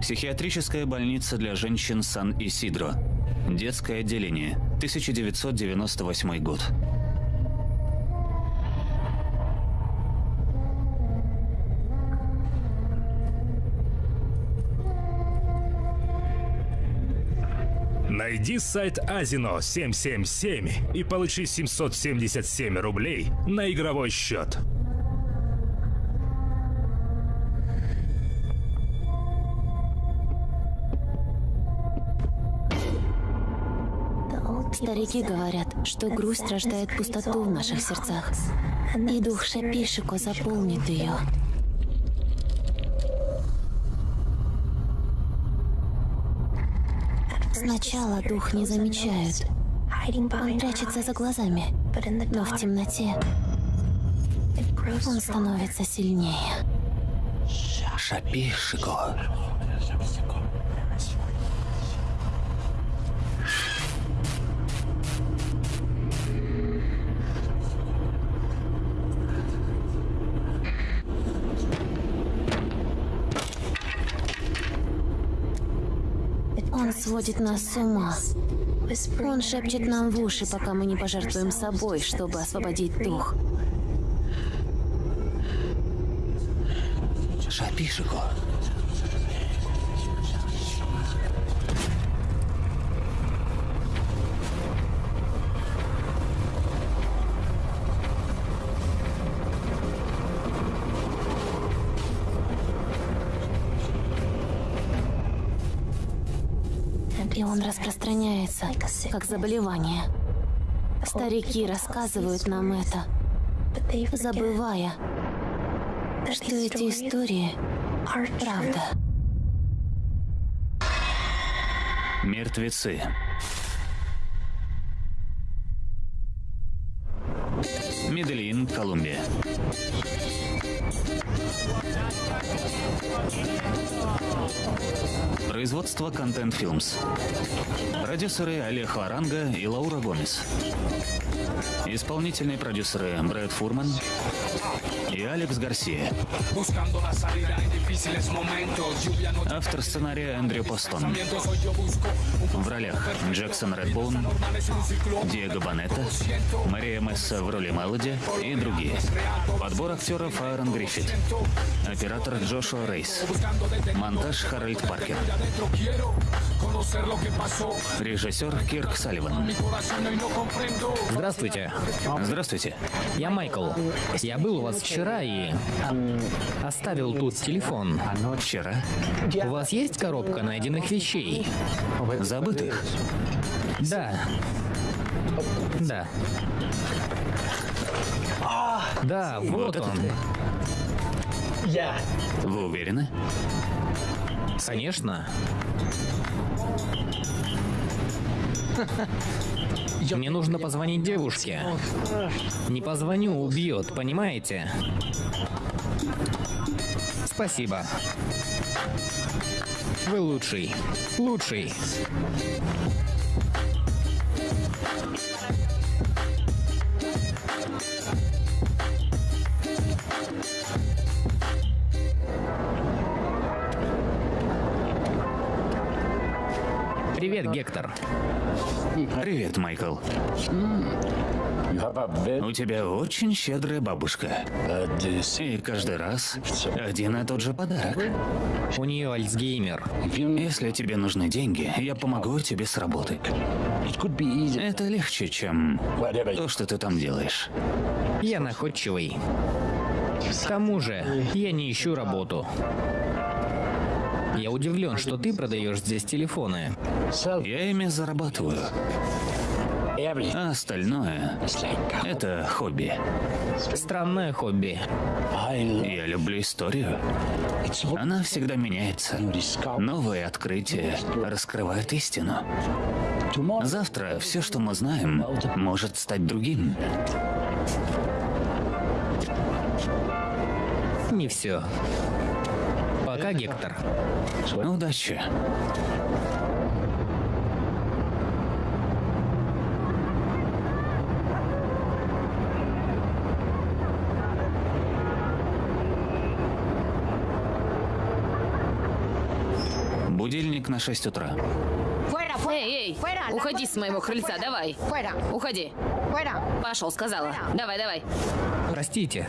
Психиатрическая больница для женщин Сан-Исидро. Детское отделение. 1998 год. Найди сайт Азино 777 и получи 777 рублей на игровой счет. Старики говорят, что грусть рождает пустоту в наших сердцах, и дух Шапишико заполнит ее. Сначала дух не замечают. Он прячется за глазами, но в темноте он становится сильнее. Шапишико. Сводит нас с ума. Он шепчет нам в уши, пока мы не пожертвуем собой, чтобы освободить дух. Шапишико. Как заболевание. Старики рассказывают нам это, забывая, что эти истории — правда. Мертвецы. Медельин, Колумбия. Производство Content Films. Продюсеры Олег Варанга и Лаура Гомес. Исполнительные продюсеры Брэд Фурман и Алекс Гарсия. Автор сценария Эндрю Постон. В ролях Джексон Редбоун, Диего Банетта, Мария Месса в роли Мелоди и другие. Подбор актеров Аарон Гриффит. Оператор Джошуа Рейс. Монтаж Харальд Паркер. Режиссер Кирк Салливан. Здравствуйте, Здравствуйте. я Майкл. Я был у вас вчера и оставил тут телефон. Вчера. У вас есть коробка найденных вещей? Забытых. Да. Да. Да, вот он. Вы уверены? Конечно. Мне нужно позвонить девушке. Не позвоню, убьет, понимаете? Спасибо. Вы лучший. Лучший. Привет, Гектор. Привет, Майкл. У тебя очень щедрая бабушка. И каждый раз один и тот же подарок. У нее Альцгеймер. Если тебе нужны деньги, я помогу тебе с работы. Это легче, чем то, что ты там делаешь. Я находчивый. К тому же, я не ищу работу. Я удивлен, что ты продаешь здесь телефоны. Я ими зарабатываю. А остальное — это хобби. Странное хобби. Я люблю историю. Она всегда меняется. Новые открытия раскрывают истину. Завтра все, что мы знаем, может стать другим. Не все. Пока, Гектор. Удачи. Будильник на 6 утра. Эй, эй, уходи с моего крыльца, давай. Уходи. Пошел, сказала. Давай, давай. Простите.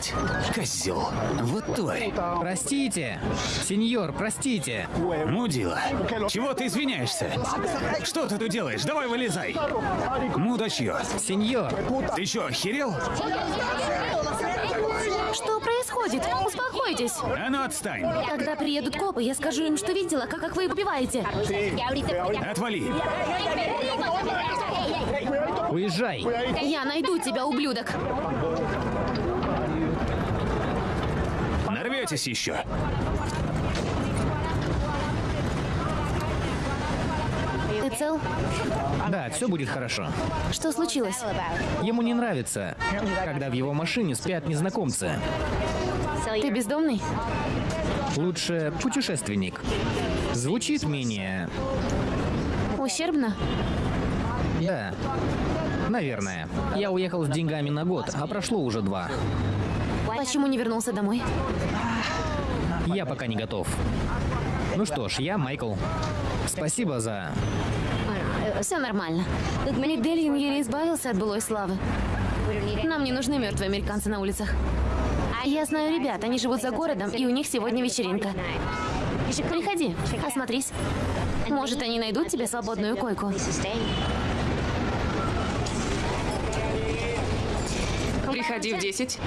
Мать! Козел! Вот тварь! Простите! Сеньор, простите! Мудила! Чего ты извиняешься? Что ты тут делаешь? Давай вылезай! Мудачье! Сеньор! Ты что, охерел? Что происходит? Успокойтесь. А ну отстань! Когда приедут копы, я скажу им, что видела, как, как вы убиваете. Отвали! Уезжай! Я найду тебя, ублюдок. Нарветесь еще! Ты цел? Да, все будет хорошо. Что случилось? Ему не нравится, когда в его машине спят незнакомцы. Ты бездомный? Лучше путешественник. Звучит менее... Ущербно? Да. Наверное. Я уехал с деньгами на год, а прошло уже два. Почему не вернулся домой? Я пока не готов. Ну что ж, я Майкл. Спасибо за... Все нормально. Медельин еле избавился от былой славы. Нам не нужны мертвые американцы на улицах. Я знаю ребят, они живут за городом, и у них сегодня вечеринка. Приходи, осмотрись. Может, они найдут тебе свободную койку. Приходи в 10.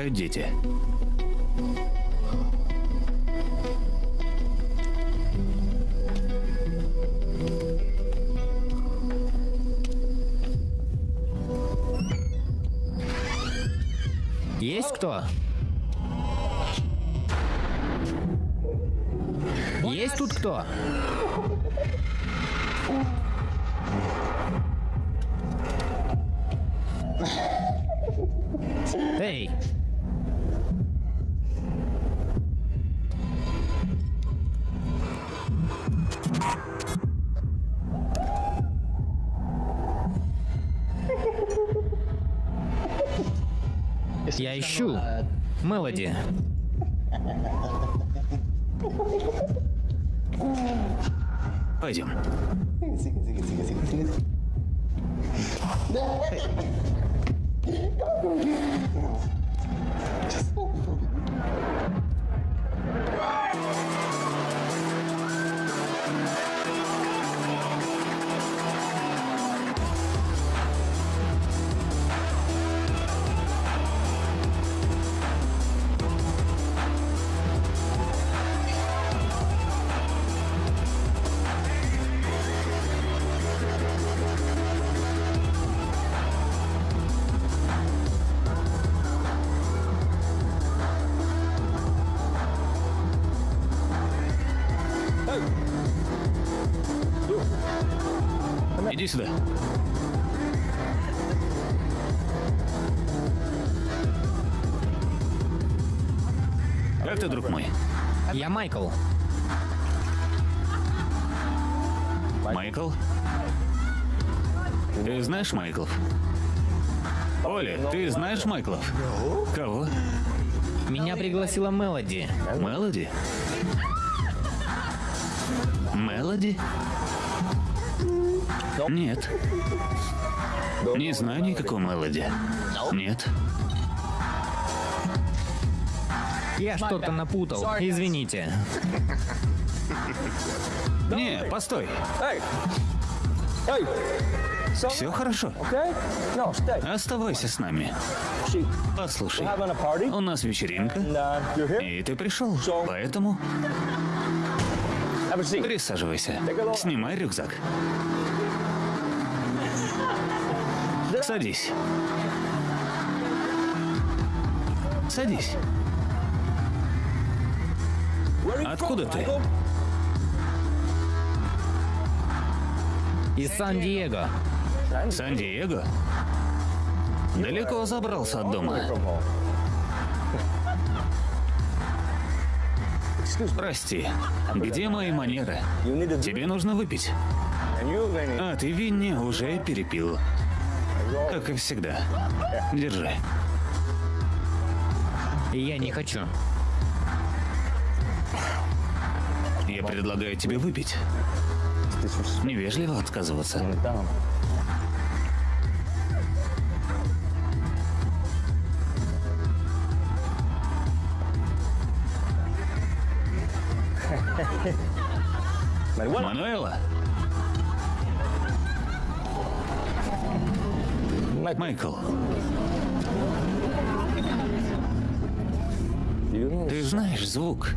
Играют дети. Есть кто? Есть тут кто? Ищу Мелоди. Как ты, друг мой? Я Майкл. Майкл? Ты знаешь Майклов? Оля, ты знаешь Майклов? Кого? Меня пригласила Мелоди. Мелоди? Мелоди? Нет. Не знаю никакой Мелоди. Нет. Я что-то напутал. Извините. Не, постой. Все хорошо. Оставайся с нами. Послушай, у нас вечеринка, и ты пришел, поэтому присаживайся. Снимай рюкзак. Садись. Садись. Откуда ты? Из Сан-Диего. Сан-Диего? Далеко забрался от дома. Прости, где мои манеры? Тебе нужно выпить. А ты, Винни, уже перепил. Как и всегда. Держи. Я не хочу. Я предлагаю тебе выпить. Невежливо отказываться. Мануэла? Майкл. Ты знаешь звук,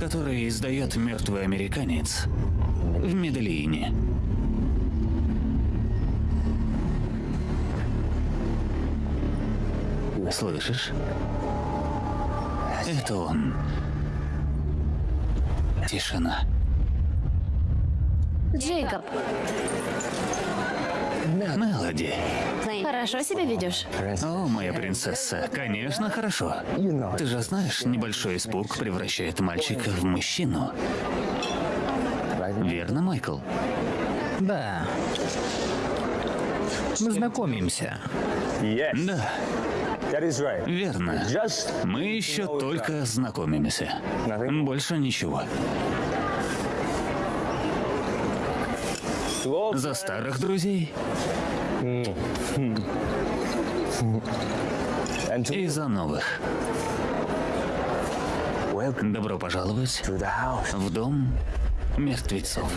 который издает мертвый американец в Медельине? Слышишь? Это он. Тишина. Джейкоб, Мелоди. Хорошо себя ведешь? О, моя принцесса, конечно, хорошо. Ты же знаешь, небольшой испуг превращает мальчика в мужчину. Верно, Майкл? Да. Мы знакомимся. Да, верно. Мы еще только знакомимся. Больше ничего. За старых друзей и за новых. Добро пожаловать в дом мертвецов.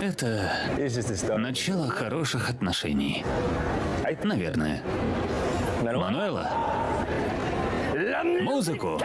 Это начало хороших отношений. Наверное. Мануэла? Музыку!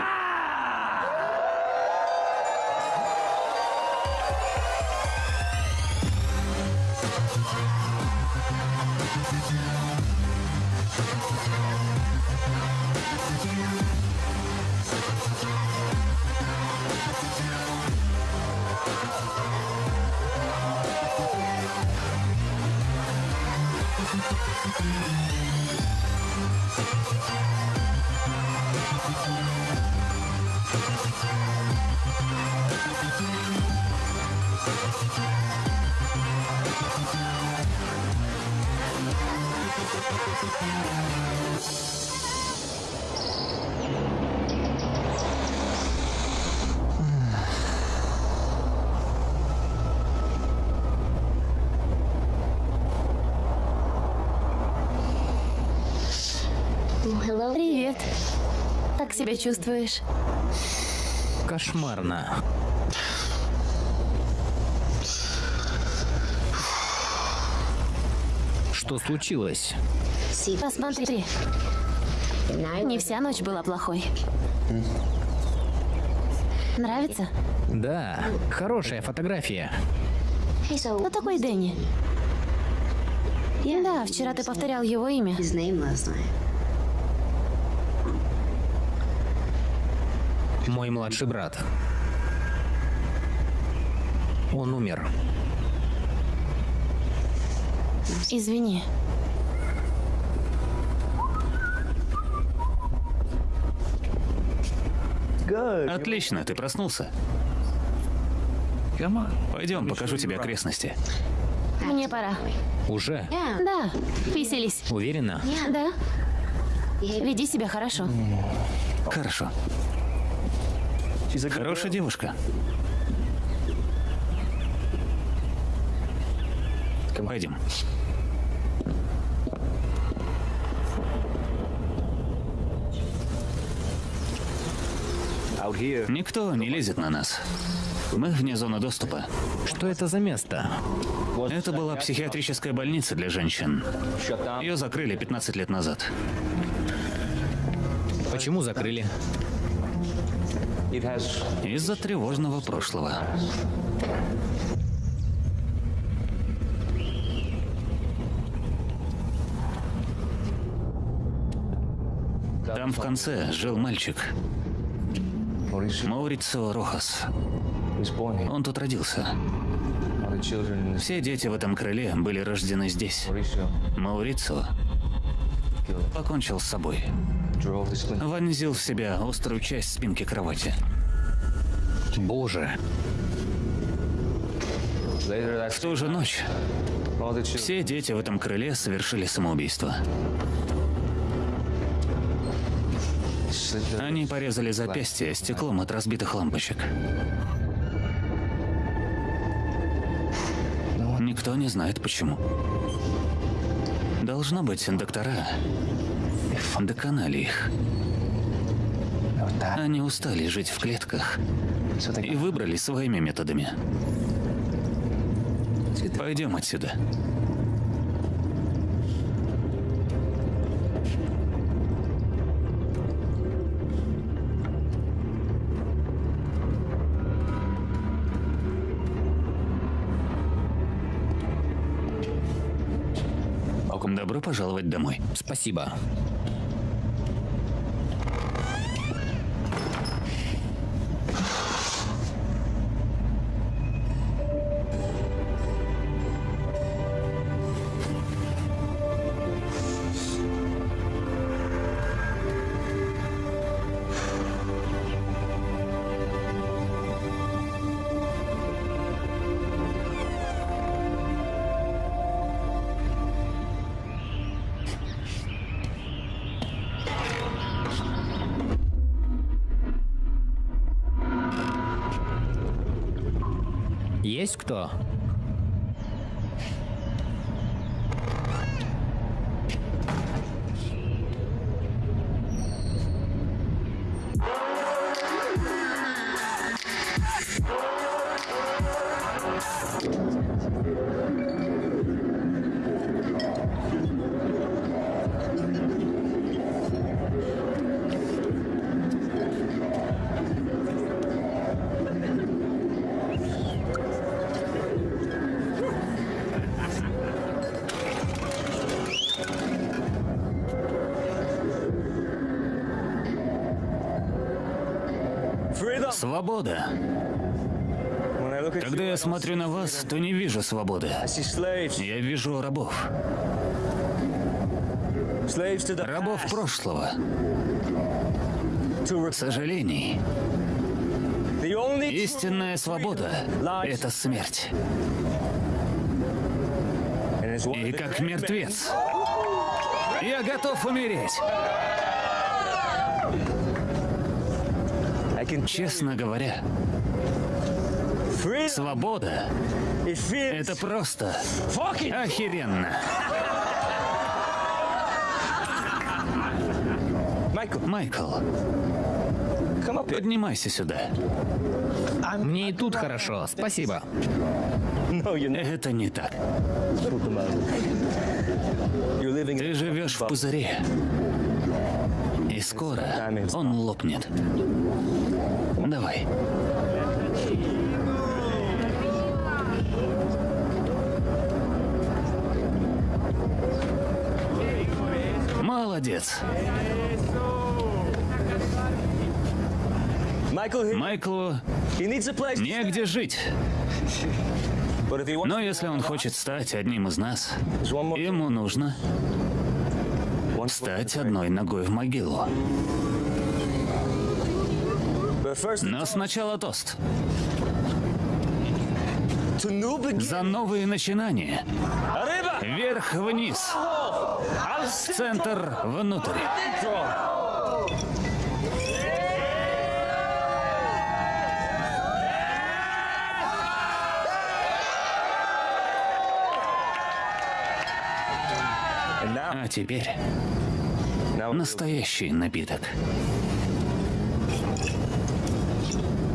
Привет. Как себя чувствуешь? Кошмарно. Что случилось? Посмотри. Не вся ночь была плохой. Нравится? Да, хорошая фотография. Кто такой Дэнни? Да, вчера ты повторял его имя. Мой младший брат. Он умер. Извини. Отлично, ты проснулся. Пойдем, покажу тебе окрестности. Мне пора. Уже? Да, веселись. Уверена? Да. Веди себя хорошо. Хорошо. Хорошая девушка. Пойдем. Никто не лезет на нас. Мы вне зоны доступа. Что это за место? Это была психиатрическая больница для женщин. Ее закрыли 15 лет назад. Почему закрыли? Из-за тревожного прошлого. Там в конце жил мальчик. Маурицио Рохас. Он тут родился. Все дети в этом крыле были рождены здесь. Маурицио покончил с собой. Вонзил в себя острую часть спинки кровати. Боже. В ту же ночь все дети в этом крыле совершили самоубийство. Они порезали запястье стеклом от разбитых лампочек. Никто не знает почему. Должно быть, доктора доконали их. Они устали жить в клетках и выбрали своими методами. Пойдем отсюда. Домой. Спасибо. Есть кто? Свобода. Когда я смотрю на вас, то не вижу свободы. Я вижу рабов. Рабов прошлого. Сожалений. Истинная свобода — это смерть. И как мертвец, я готов умереть. Честно говоря, свобода — это просто охеренно. Майкл, поднимайся сюда. Мне и тут хорошо, спасибо. Это не так. Ты живешь в пузыре. Скоро он лопнет. Давай. Молодец. Майклу негде жить. Но если он хочет стать одним из нас, ему нужно стать одной ногой в могилу. Но сначала тост. За новые начинания. Вверх-вниз. В центр А теперь настоящий напиток.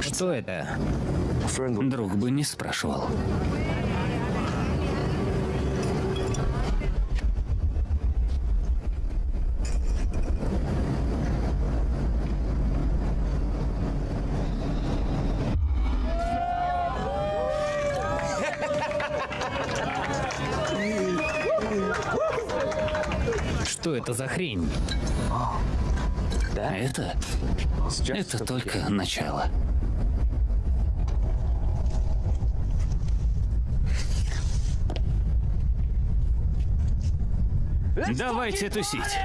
Что это? Друг бы не спрашивал. Что это за хрень? Это... Это только начало. Давайте тусить.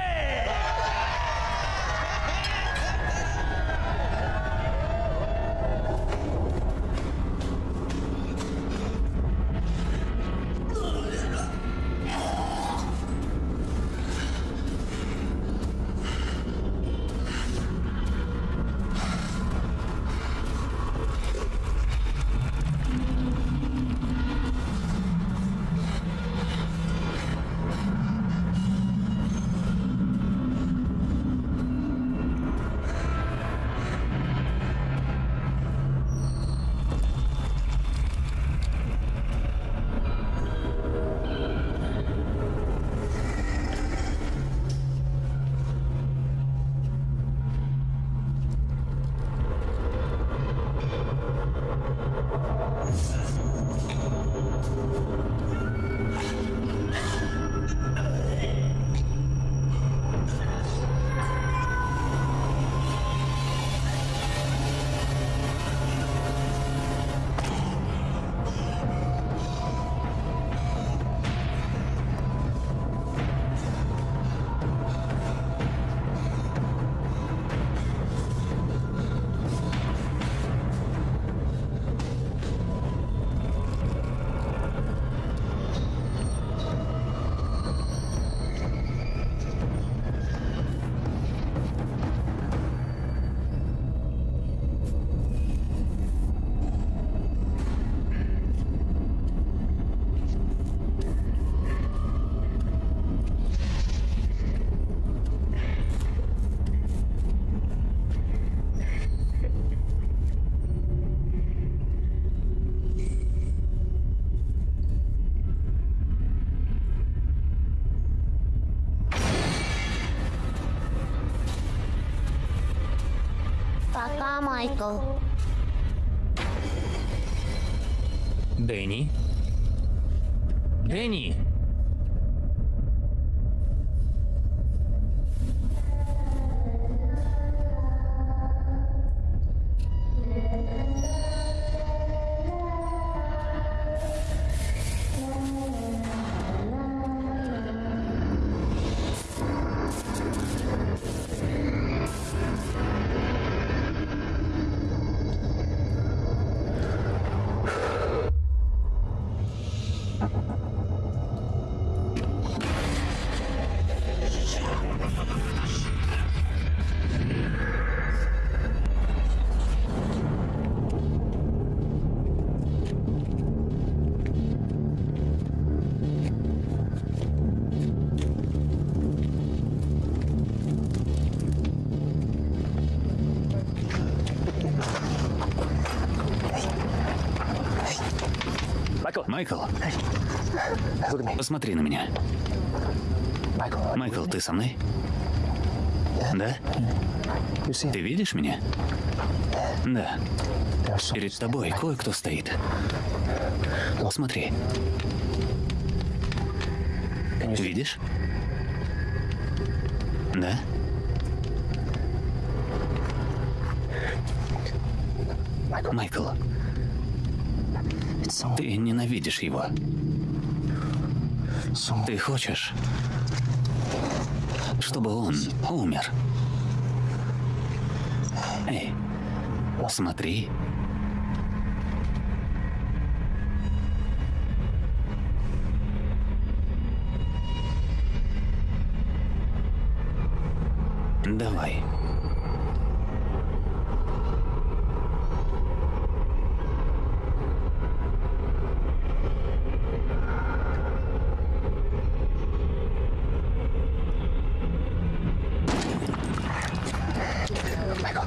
Пока, Майкл. Дэнни? Дэнни! Майкл, посмотри на меня. Майкл, ты со мной? Да? Ты видишь меня? Да. Перед тобой кое-кто стоит. Смотри. Видишь? Да? Майкл, ты ненавидишь его. Ты хочешь, чтобы он умер. Эй, смотри. Давай.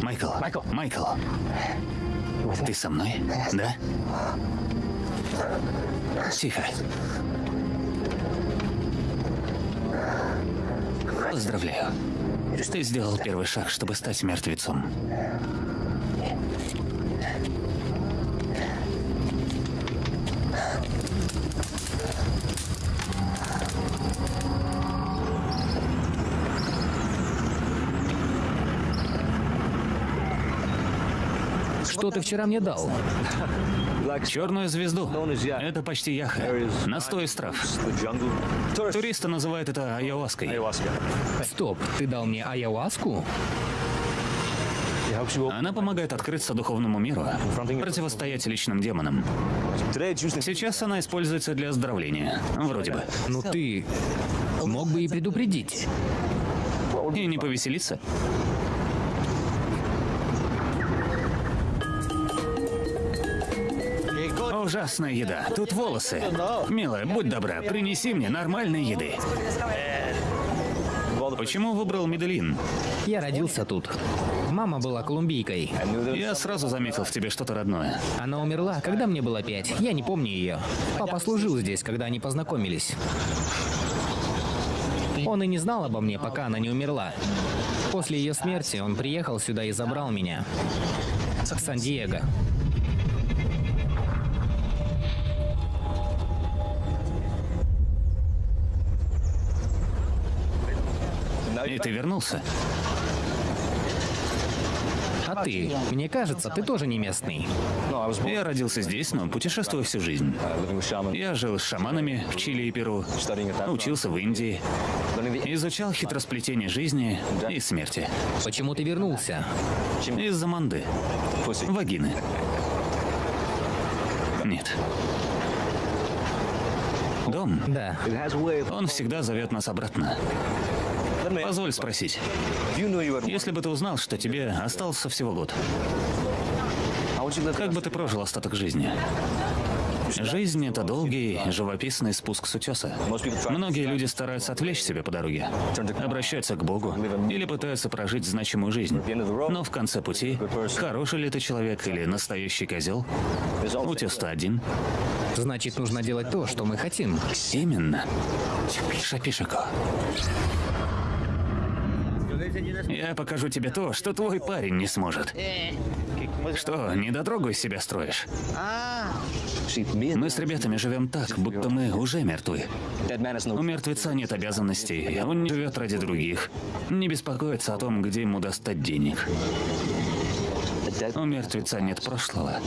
Майкл, Майкл, Майкл. Ты со мной? Да? Тихо. Поздравляю. Ты сделал первый шаг, чтобы стать мертвецом. Что ты вчера мне дал? Черную звезду. Это почти яха. Настой из трав. Туристы называют это айоваской. Стоп, ты дал мне ayahuasку? Она помогает открыться духовному миру, противостоять личным демонам. Сейчас она используется для оздоровления. Вроде бы. Ну ты мог бы и предупредить. И не повеселиться. Ужасная еда. Тут волосы. Милая, будь добра, принеси мне нормальной еды. Почему выбрал Медellин? Я родился тут. Мама была колумбийкой. Я сразу заметил в тебе что-то родное. Она умерла, когда мне было пять. Я не помню ее. Папа служил здесь, когда они познакомились. Он и не знал обо мне, пока она не умерла. После ее смерти он приехал сюда и забрал меня. Сан-Диего. И ты вернулся. А ты? Мне кажется, ты тоже не местный. Я родился здесь, но путешествую всю жизнь. Я жил с шаманами в Чили и Перу, учился в Индии, изучал хитросплетение жизни и смерти. Почему ты вернулся? Из-за манды. Вагины. Нет. Дом, Да. он всегда зовет нас обратно. Позволь спросить. Если бы ты узнал, что тебе остался всего год, как бы ты прожил остаток жизни? Жизнь — это долгий, живописный спуск с утеса. Многие люди стараются отвлечь себя по дороге, обращаются к Богу или пытаются прожить значимую жизнь. Но в конце пути, хороший ли ты человек или настоящий козел, утес-то один. Значит, нужно делать то, что мы хотим. Именно. Шапишико. Я покажу тебе то, что твой парень не сможет. Что, недотрогу из себя строишь? Мы с ребятами живем так, будто мы уже мертвы. У мертвеца нет обязанностей, он не живет ради других. Не беспокоится о том, где ему достать денег. У мертвеца нет прошлого.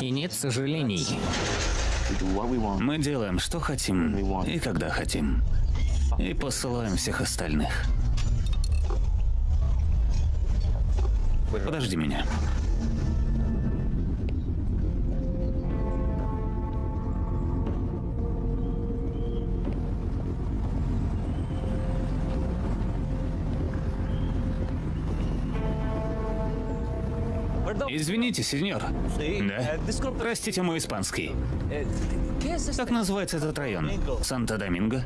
И нет сожалений. Мы делаем, что хотим и когда хотим. И посылаем всех остальных. Подожди меня. Извините, сеньор. Да? Простите мой испанский. Как называется этот район? Санта-Доминго?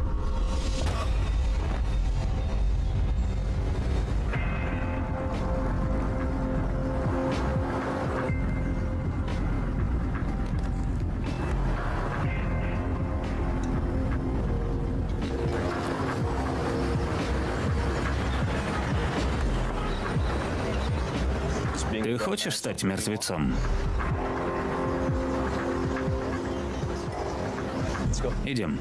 Хочешь стать мертвецом? Идем.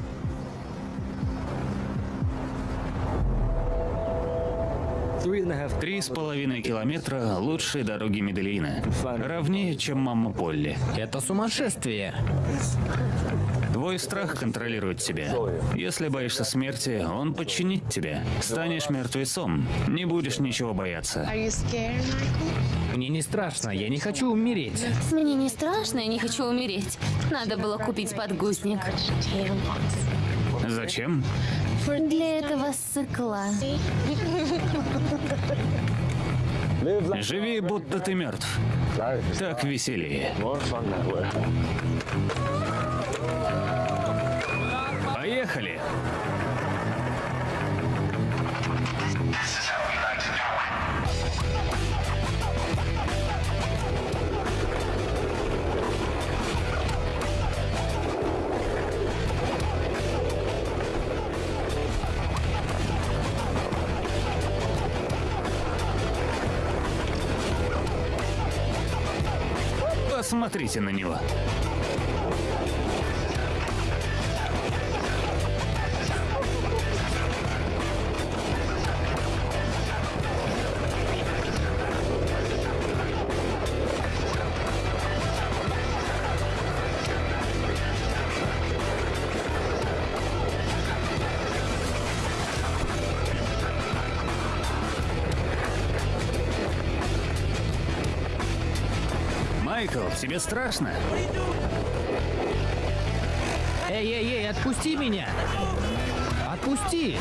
Три с половиной километра лучшей дороги Медельина. Ровнее, чем мама Полли. Это сумасшествие. Твой страх контролирует тебя. Если боишься смерти, он подчинит тебя. Станешь мертвецом. Не будешь ничего бояться. Мне не страшно, я не хочу умереть. Мне не страшно, я не хочу умереть. Надо было купить подгузник. Зачем? Для этого сыкла. Живи, будто ты мертв. Так веселее. Поехали! Посмотрите на него. Тебе страшно? Эй, эй, эй, отпусти меня! Отпусти!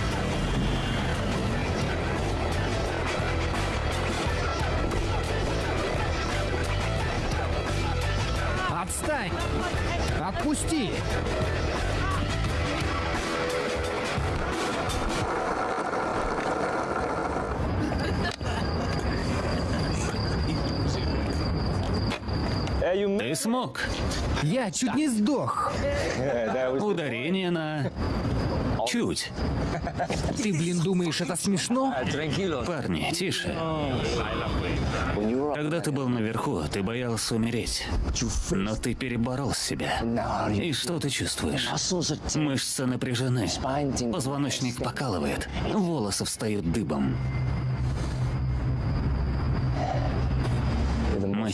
Отстань! Отпусти! Ты смог. Я чуть не сдох. Ударение на... Чуть. Ты, блин, думаешь, это смешно? Парни, тише. Когда ты был наверху, ты боялся умереть. Но ты переборол себя. И что ты чувствуешь? Мышцы напряжены. Позвоночник покалывает. Волосы встают дыбом.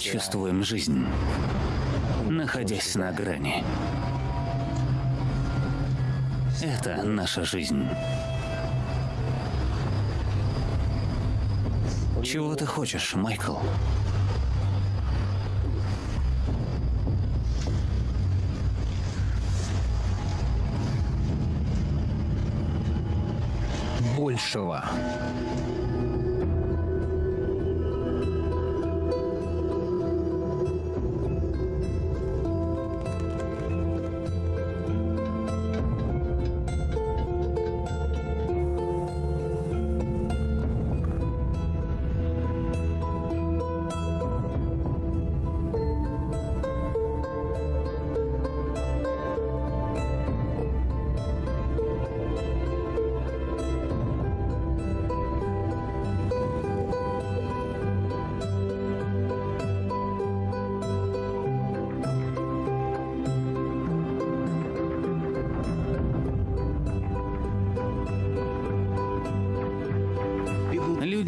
Чувствуем жизнь, находясь на грани. Это наша жизнь. Чего ты хочешь, Майкл?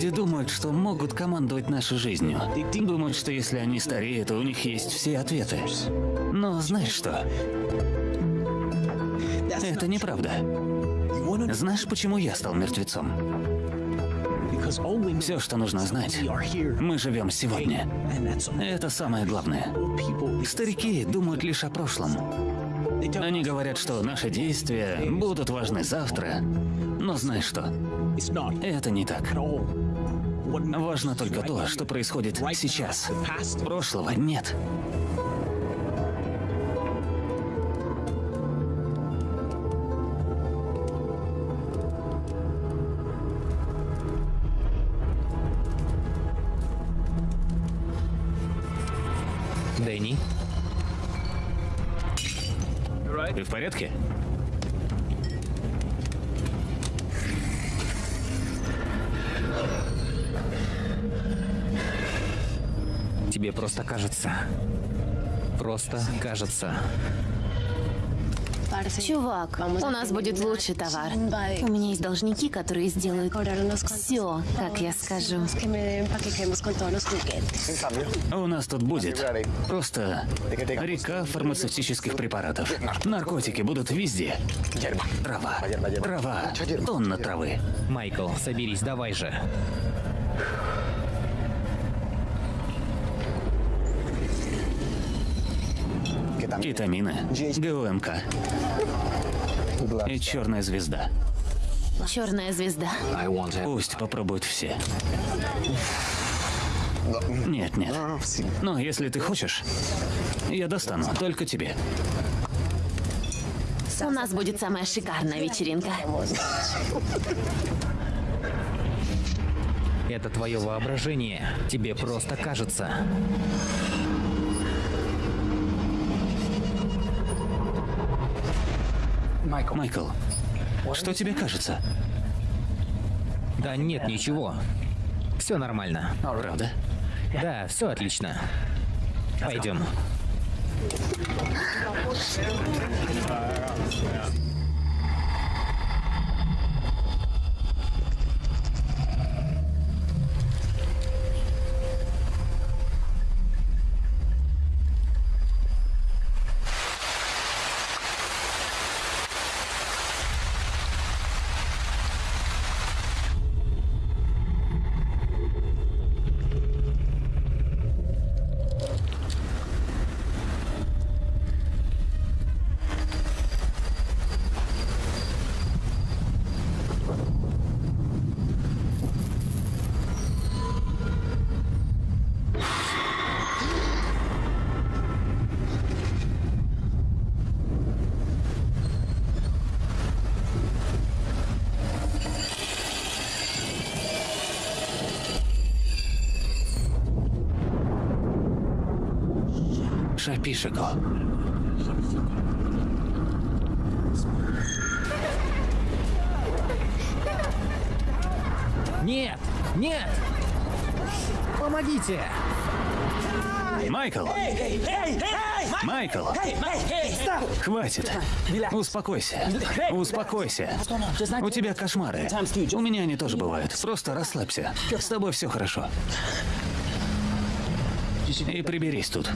Люди думают, что могут командовать нашей жизнью. Думают, что если они стареют, то у них есть все ответы. Но знаешь что? Это неправда. Знаешь, почему я стал мертвецом? Все, что нужно знать, мы живем сегодня. Это самое главное. Старики думают лишь о прошлом. Они говорят, что наши действия будут важны завтра. Но знаешь что? Это не так. Важно только то, что происходит сейчас. Прошлого нет. Дэнни, Ты в порядке? тебе просто кажется. Просто кажется. Чувак, у нас будет лучший товар. У меня есть должники, которые сделают все, как я скажу. У нас тут будет просто река фармацевтических препаратов. Наркотики будут везде. Трава, трава, тонна травы. Майкл, соберись, давай же. Кетамины, ГУМК и черная звезда. Черная звезда. Пусть попробуют все. Нет, нет. Но если ты хочешь, я достану только тебе. У нас будет самая шикарная вечеринка. Это твое воображение. Тебе просто кажется. Майкл, что тебе кажется? Да нет, ничего. Все нормально. Правда? Да, все отлично. Пойдем. Шапишико. Нет! Нет! Помогите! Майкл! Майкл! Хватит! Успокойся. Успокойся. У тебя кошмары. У меня они тоже бывают. Просто расслабься. С тобой все хорошо. И приберись тут.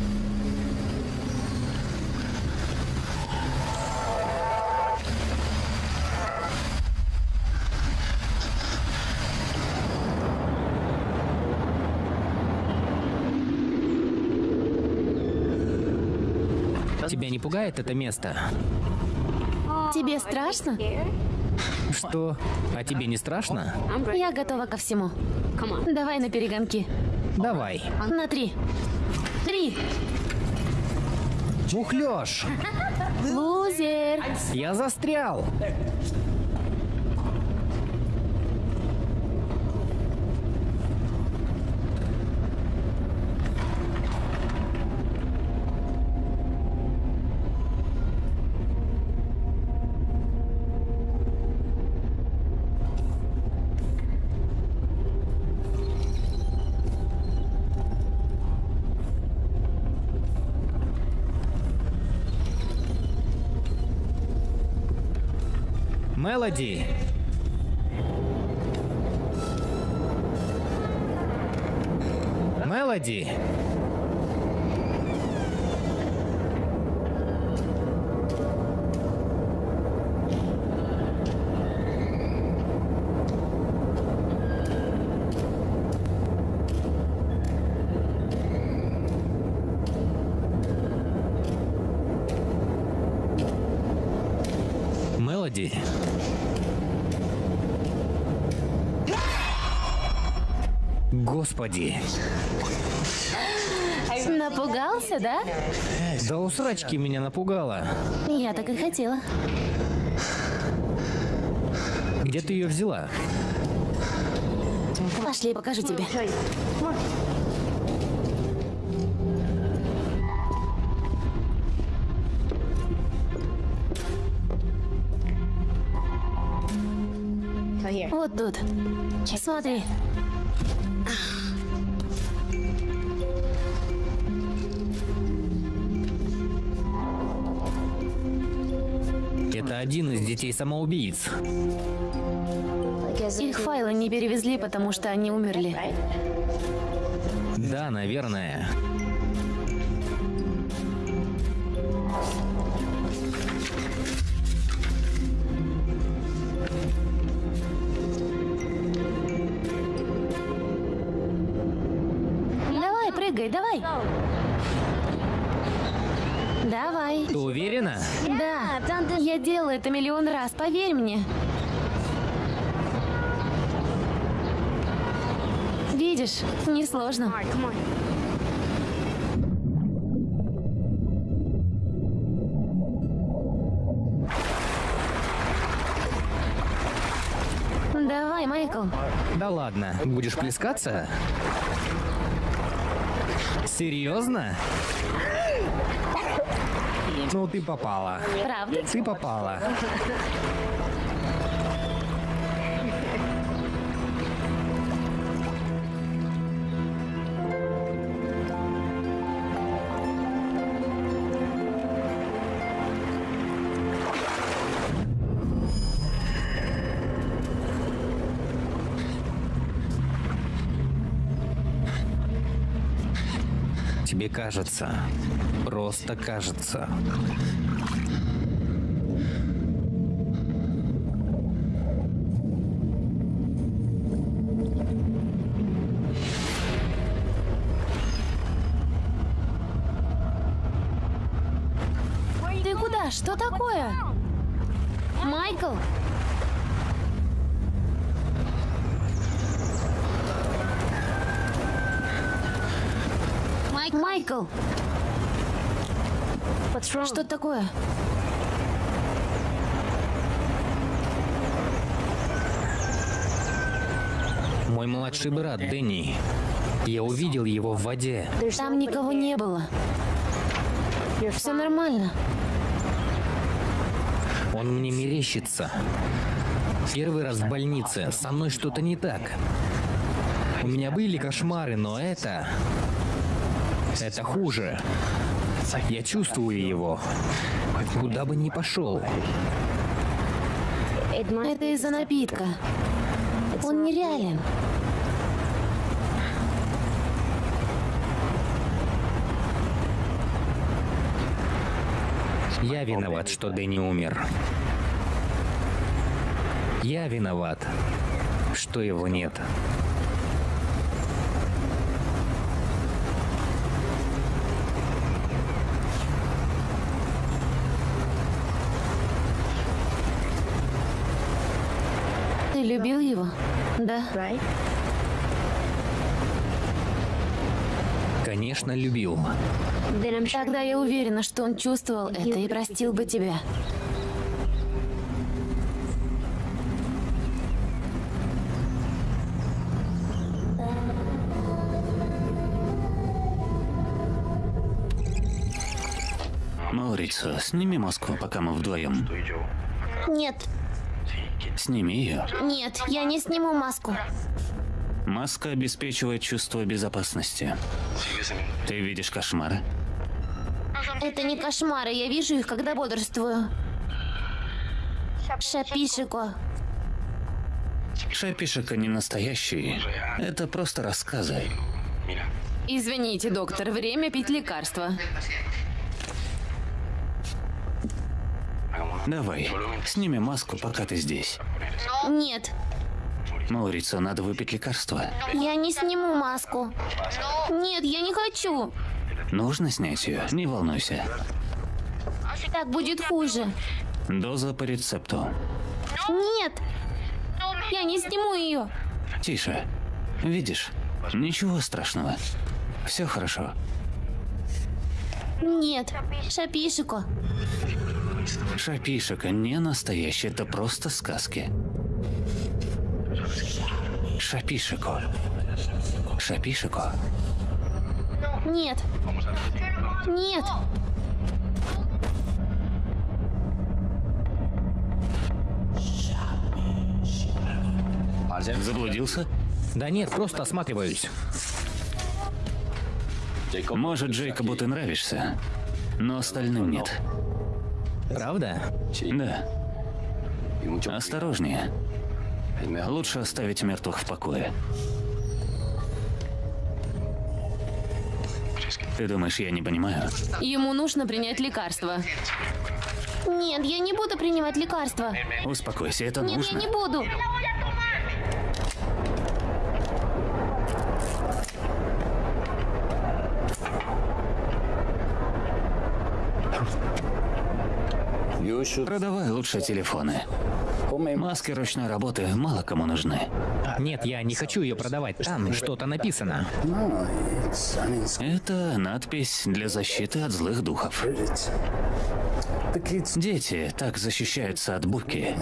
Пугает это место? Тебе страшно? Что? А тебе не страшно? Я готова ко всему. Давай на перегонки. Давай. На три. Три. Мухлёж! Лузер. Я застрял! Мелоди! Мелоди! Мелоди! Господи! Напугался, да? Да у срачки меня напугала. Я так и хотела. Где ты ее взяла? Пошли, покажу тебе. Вот тут. Смотри. Один из детей самоубийц. Их файлы не перевезли, потому что они умерли. Да, наверное. Это миллион раз, поверь мне. Видишь, несложно. Давай, Майкл. Да ладно, будешь плескаться? Серьезно? Ну, ты попала. Правда? Ты попала. Тебе кажется, просто кажется. Ты куда? Что такое? Майкл? Майкл, что такое? Мой младший брат Дэнни. Я увидел его в воде. Там никого не было. Все нормально. Он мне мерещится. Первый раз в больнице. Со мной что-то не так. У меня были кошмары, но это... Это хуже. Я чувствую его. Куда бы ни пошел. Это из-за напитка. Он нереален. Я виноват, что Дэнни умер. Я виноват, что его нет. Ты любил его? Да. Конечно, любил. Тогда я уверена, что он чувствовал это и простил бы тебя. Маурицио, сними маску, пока мы вдвоем. Нет, Сними ее. нет, я не сниму маску. Маска обеспечивает чувство безопасности. Ты видишь кошмары? Это не кошмары, я вижу их, когда бодрствую. Шапишико. Шапишика не настоящий. Это просто рассказы. Извините, доктор, время пить лекарства. Давай, сними маску, пока ты здесь. Нет, Маурицио, надо выпить лекарство. я не сниму маску. Нет, я не хочу. Нужно снять ее, не волнуйся. Так будет хуже. Доза по рецепту. Нет, я не сниму ее. Тише. Видишь? Ничего страшного. Все хорошо. Нет, Шапишико. Шапишика не настоящий, это просто сказки. Шапишико. Шапишико. Нет. Нет. Заблудился? Да нет, просто осматриваюсь. Может, Джейкобу ты нравишься, но остальным нет. Правда? Да. Осторожнее. Лучше оставить мертвых в покое. Ты думаешь, я не понимаю? Ему нужно принять лекарство. Нет, я не буду принимать лекарства. Успокойся, это Нет, я нужно. не буду. Продавай лучше телефоны. Маски ручной работы мало кому нужны. Нет, я не хочу ее продавать. Там что-то написано. Это надпись для защиты от злых духов. Дети так защищаются от буки.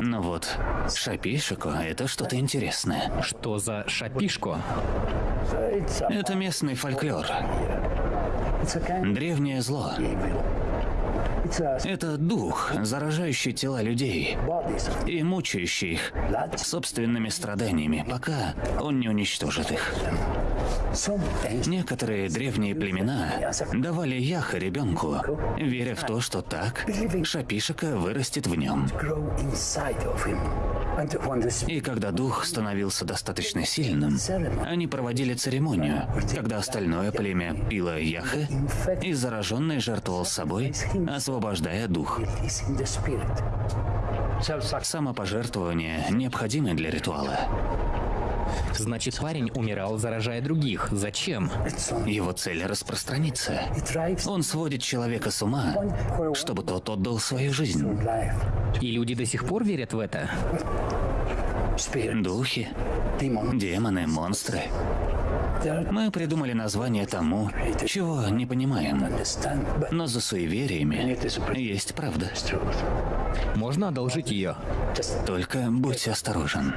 Но вот шапишику — это что-то интересное. Что за шапишку? Это местный фольклор. Древнее зло. Это дух, заражающий тела людей и мучающий их собственными страданиями, пока он не уничтожит их. Некоторые древние племена давали яха ребенку, веря в то, что так шапишика вырастет в нем. И когда дух становился достаточно сильным, они проводили церемонию, когда остальное племя пило яхы, и зараженный жертвовал собой, освобождая дух. Самопожертвование необходимо для ритуала. Значит, парень умирал, заражая других. Зачем? Его цель — распространиться. Он сводит человека с ума, чтобы тот отдал свою жизнь. И люди до сих пор верят в это? Духи, демоны, монстры. Мы придумали название тому, чего не понимаем. Но за суевериями есть правда. Можно одолжить ее? Только будь осторожен.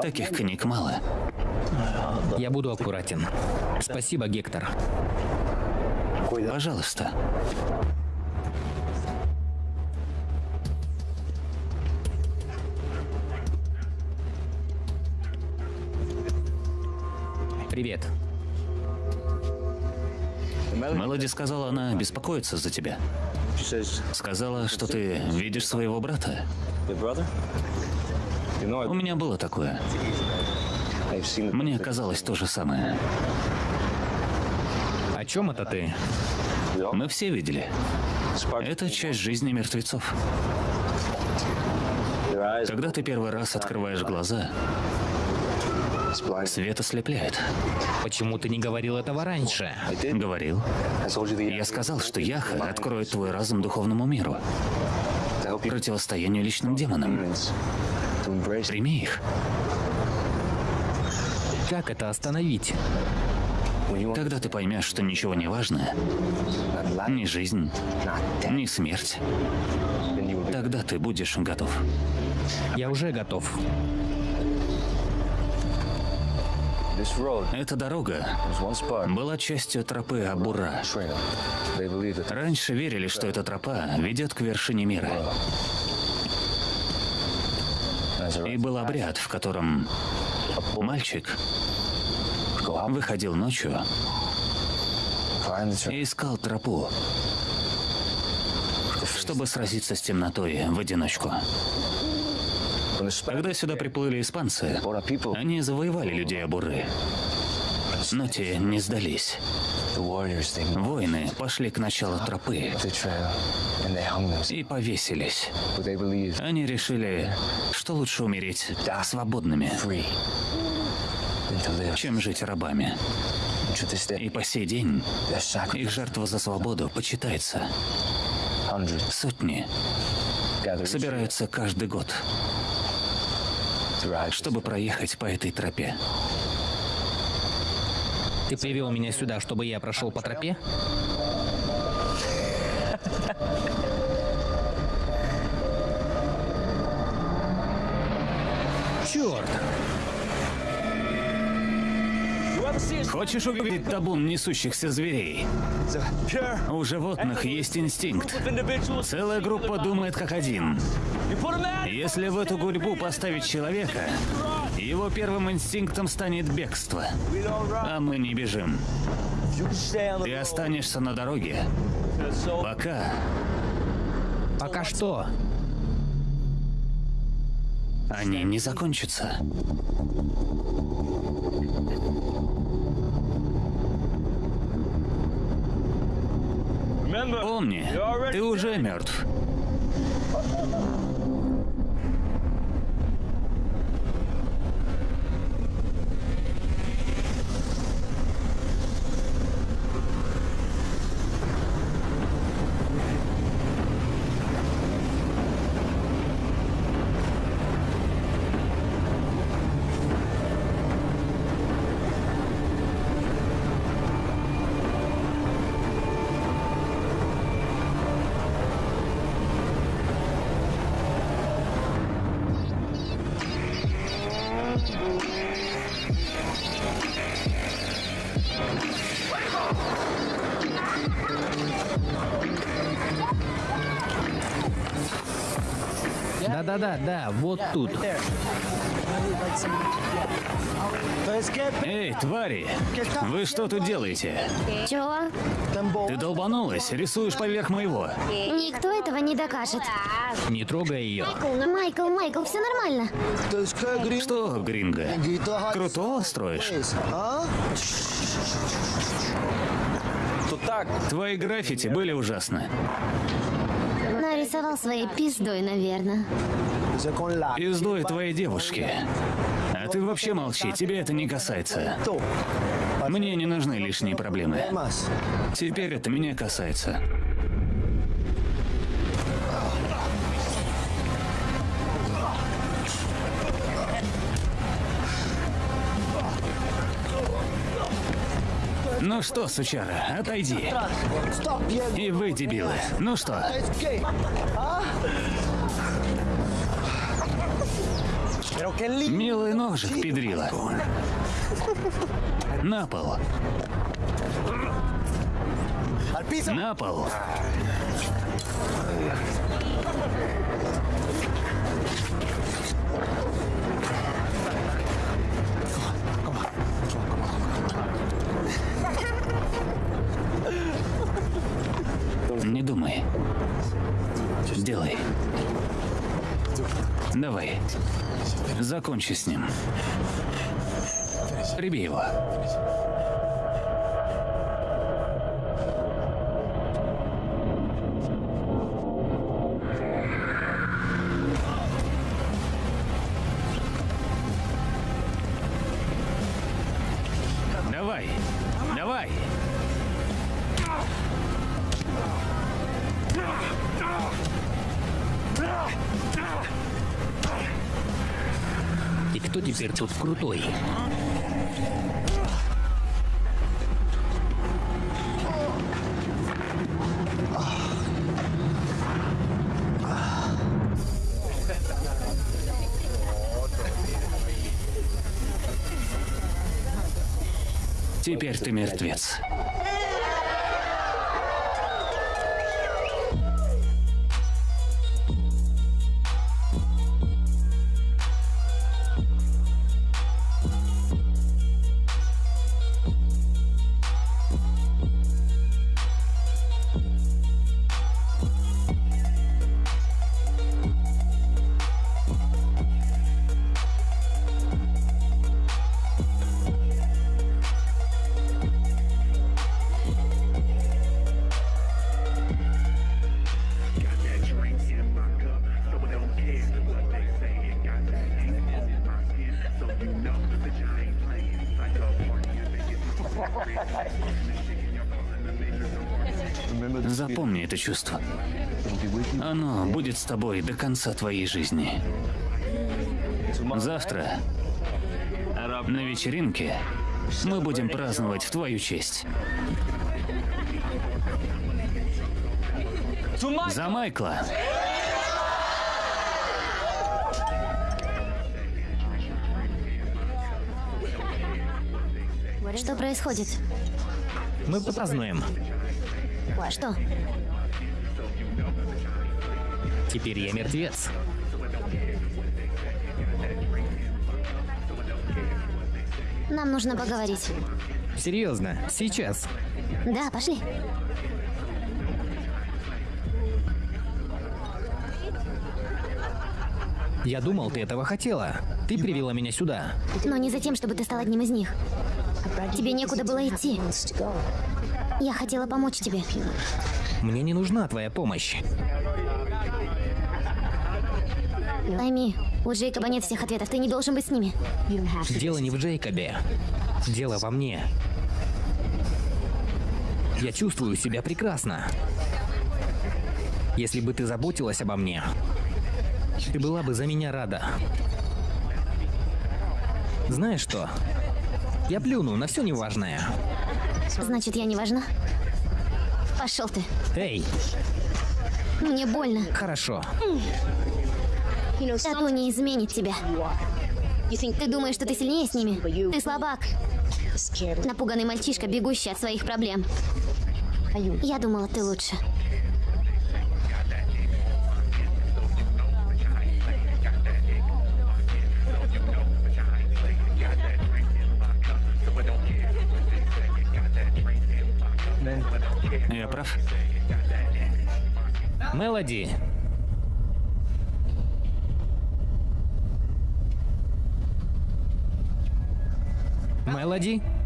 Таких книг мало. Я буду аккуратен. Спасибо, Гектор. Пожалуйста. Привет. Мелоди сказала, она беспокоится за тебя. Сказала, что ты видишь своего брата. У меня было такое. Мне казалось то же самое. О чем это ты? Мы все видели. Это часть жизни мертвецов. Когда ты первый раз открываешь глаза, свет ослепляет. Почему ты не говорил этого раньше? Говорил. Я сказал, что Яха откроет твой разум духовному миру, противостоянию личным демонам. Прими их. Как это остановить? Когда ты поймешь, что ничего не важно, ни жизнь, ни смерть, тогда ты будешь готов. Я уже готов. Эта дорога была частью тропы Абура. Раньше верили, что эта тропа ведет к вершине мира. И был обряд, в котором мальчик выходил ночью и искал тропу, чтобы сразиться с темнотой в одиночку. Когда сюда приплыли испанцы, они завоевали людей Абуры. Но те не сдались. Воины пошли к началу тропы и повесились. Они решили, что лучше умереть свободными, чем жить рабами. И по сей день их жертва за свободу почитается. Сотни собираются каждый год, чтобы проехать по этой тропе. Ты привел меня сюда, чтобы я прошел по тропе? Черт! Хочешь увидеть табун несущихся зверей? У животных есть инстинкт. Целая группа думает как один. Если в эту гурьбу поставить человека, его первым инстинктом станет бегство. А мы не бежим. Ты останешься на дороге, пока Пока что? они не закончатся. Помни, ты уже мертв. Да-да-да, да, вот тут. Эй, твари! Вы что тут делаете? Чего? Ты долбанулась, рисуешь поверх моего. Никто этого не докажет. Не трогай ее. Майкл, Майкл, все нормально. Что, Гринго, крутого строишь? Твои граффити были ужасны. Нарисовал своей пиздой, наверное. Пиздой твоей девушки. А ты вообще молчи, тебе это не касается. Мне не нужны лишние проблемы. Теперь это меня касается. Ну что, сучара, отойди. И вы, дебилы. Ну что? Милый ножик, педрила. На пол. На пол. Не думай. Делай. Давай. Закончи с ним. Приби его. Теперь ты мертвец. Чувство. Оно будет с тобой до конца твоей жизни. Завтра на вечеринке мы будем праздновать в твою честь. За Майкла. Что происходит? Мы празднуем. Что? Теперь я мертвец. Нам нужно поговорить. Серьезно, сейчас. Да, пошли. Я думал, ты этого хотела. Ты привела меня сюда. Но не за тем, чтобы ты стал одним из них. Тебе некуда было идти. Я хотела помочь тебе. Мне не нужна твоя помощь. Пойми, у Джейкоба нет всех ответов, ты не должен быть с ними. Дело не в Джейкобе. Дело во мне. Я чувствую себя прекрасно. Если бы ты заботилась обо мне, ты была бы за меня рада. Знаешь что? Я плюну на все неважное. Значит, я не важна? Пошел ты. Эй, Мне больно. хорошо. Тату не изменит тебя. Ты думаешь, что ты сильнее с ними? Ты слабак. Напуганный мальчишка, бегущий от своих проблем. Я думала, ты лучше. Я прав? Мелоди. Мелоди? Дэнни?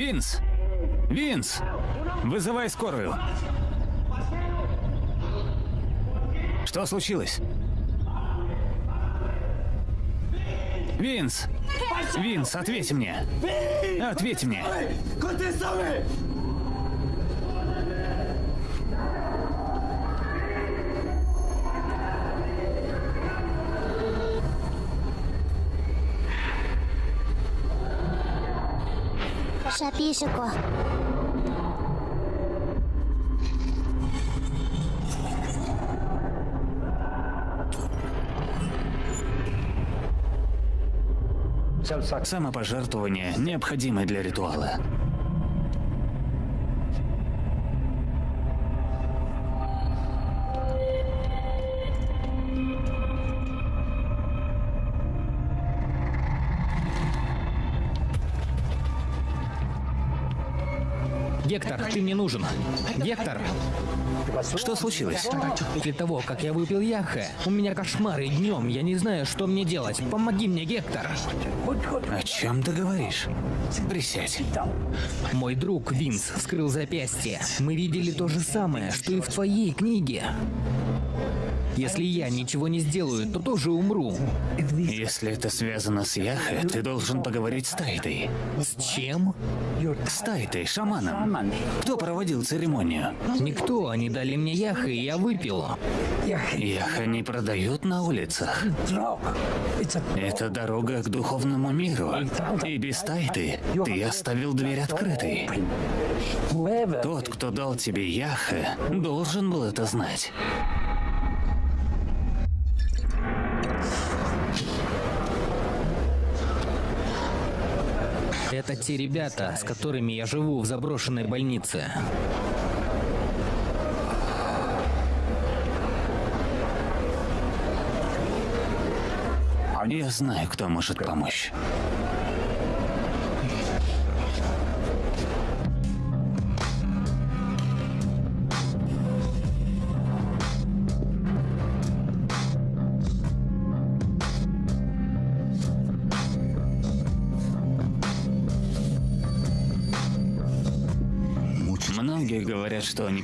Винс! Винс! Вызывай скорую. Что случилось? Винс! Винс, ответь мне! Ответь мне! Шапишико. Самопожертвование необходимо для ритуала. Ты мне нужен. Гектор, Что случилось? после того, как я выпил яхе, у меня кошмары днем, я не знаю, что мне делать. Помоги мне, Гектор. О чем ты говоришь? Присядь. Мой друг Винс вскрыл запястье. Мы видели то же самое, что и в твоей книге. Если я ничего не сделаю, то тоже умру. Если это связано с Яхе, ты должен поговорить с Тайтой. С чем? С Тайтой, шаманом. Кто проводил церемонию? Никто, они дали мне яха, и я выпил. Яха не продают на улицах. Это дорога к духовному миру. И без Тайты ты оставил дверь открытой. Тот, кто дал тебе Яхе, должен был это знать. Это те ребята, с которыми я живу в заброшенной больнице. Я знаю, кто может помочь.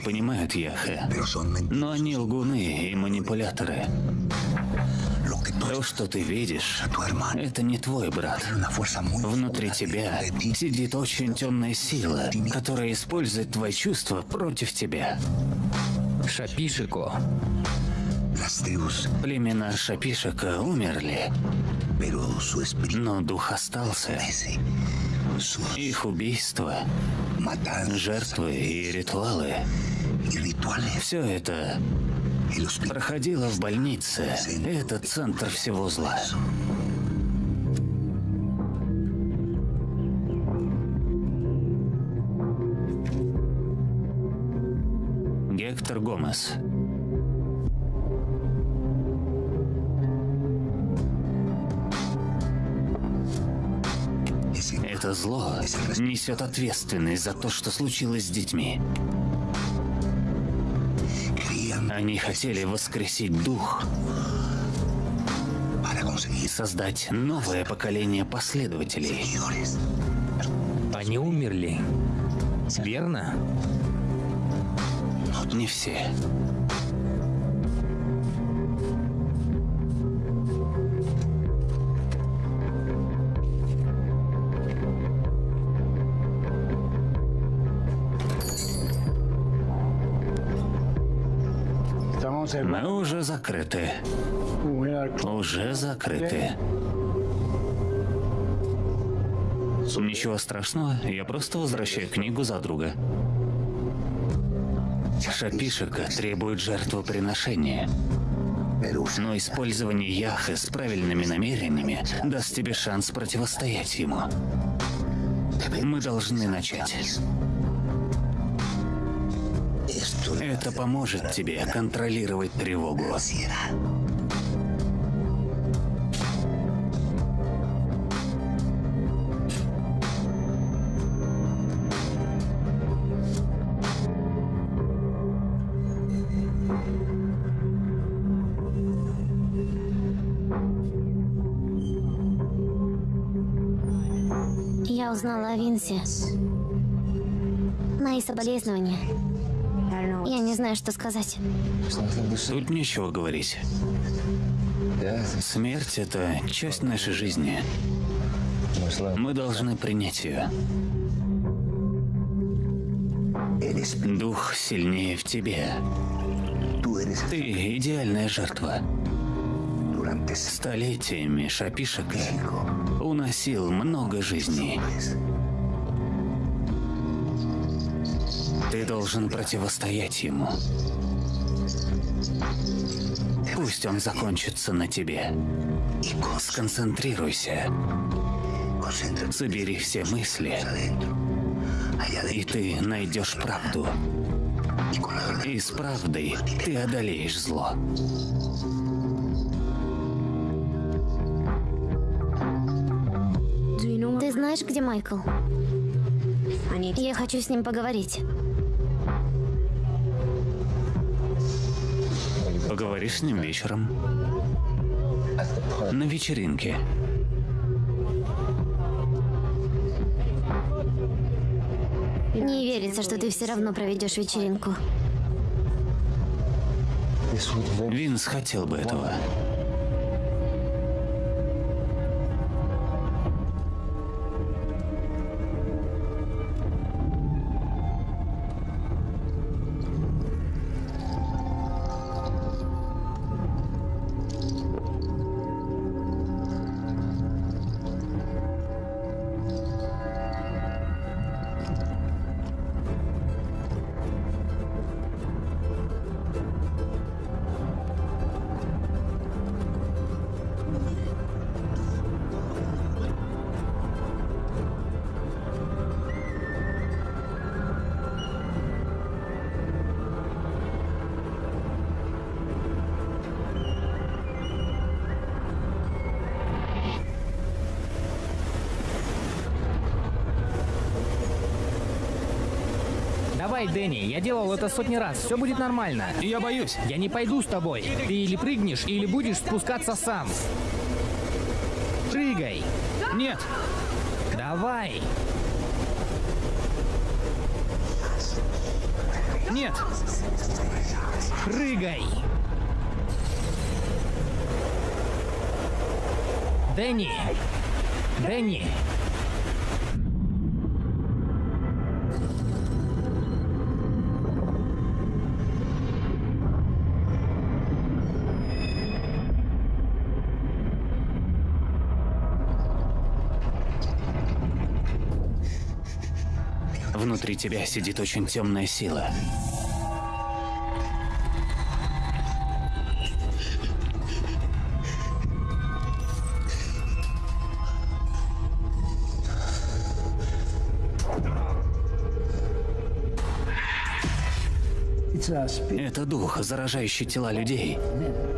Понимают Яхе, но они лгуны и манипуляторы. То, что ты видишь, это не твой брат. Внутри тебя сидит очень темная сила, которая использует твои чувства против тебя. Шапишико. Племена Шапишека умерли, но дух остался. Их убийства, жертвы и ритуалы – все это проходило в больнице. Это центр всего зла. Гектор Гомес. Это зло несет ответственность за то, что случилось с детьми. Они хотели воскресить дух и создать новое поколение последователей. Они умерли. Верно? Не все. Мы уже закрыты. Уже закрыты. Ничего страшного, я просто возвращаю книгу за друга. Шапишика требует жертвоприношения. Но использование Яхы с правильными намерениями даст тебе шанс противостоять ему. Мы должны начать. Это поможет тебе контролировать тревогу. Я узнала о Винсе. Мои соболезнования. Я не знаю, что сказать. Тут нечего говорить. Смерть — это часть нашей жизни. Мы должны принять ее. Дух сильнее в тебе. Ты идеальная жертва. Столетиями Шапишека уносил много жизней. Должен противостоять ему. Пусть он закончится на тебе. Сконцентрируйся. Собери все мысли. И ты найдешь правду. И с правдой ты одолеешь зло. Ты знаешь, где Майкл? Я хочу с ним поговорить. Поговоришь с ним вечером. На вечеринке. Не верится, что ты все равно проведешь вечеринку. Винс хотел бы этого. Давай, Дэнни, я делал это сотни раз, все будет нормально. Я боюсь. Я не пойду с тобой. Ты или прыгнешь, или будешь спускаться сам. Прыгай. Нет. Давай. Нет. Прыгай. Дэнни. Дэнни. Внутри тебя сидит очень темная сила. Это дух, заражающий тела людей